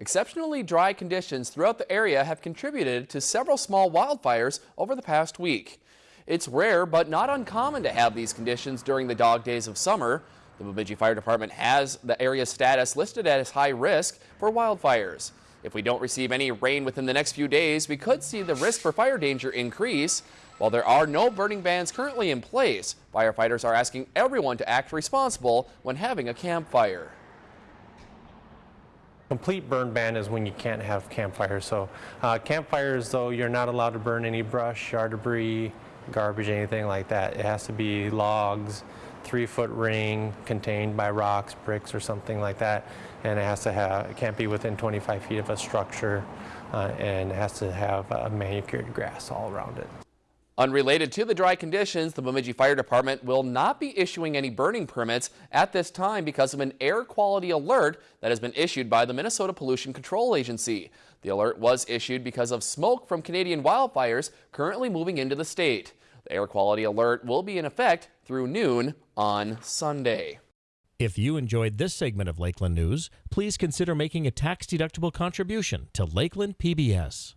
Exceptionally dry conditions throughout the area have contributed to several small wildfires over the past week. It's rare but not uncommon to have these conditions during the dog days of summer. The Bemidji Fire Department has the area's status listed as high risk for wildfires. If we don't receive any rain within the next few days, we could see the risk for fire danger increase. While there are no burning bans currently in place, firefighters are asking everyone to act responsible when having a campfire. Complete burn ban is when you can't have campfires. So uh, campfires, though, you're not allowed to burn any brush, yard debris, garbage, anything like that. It has to be logs, three foot ring contained by rocks, bricks, or something like that. And it has to have, it can't be within 25 feet of a structure, uh, and it has to have a manicured grass all around it. Unrelated to the dry conditions, the Bemidji Fire Department will not be issuing any burning permits at this time because of an air quality alert that has been issued by the Minnesota Pollution Control Agency. The alert was issued because of smoke from Canadian wildfires currently moving into the state. The air quality alert will be in effect through noon on Sunday. If you enjoyed this segment of Lakeland News, please consider making a tax-deductible contribution to Lakeland PBS.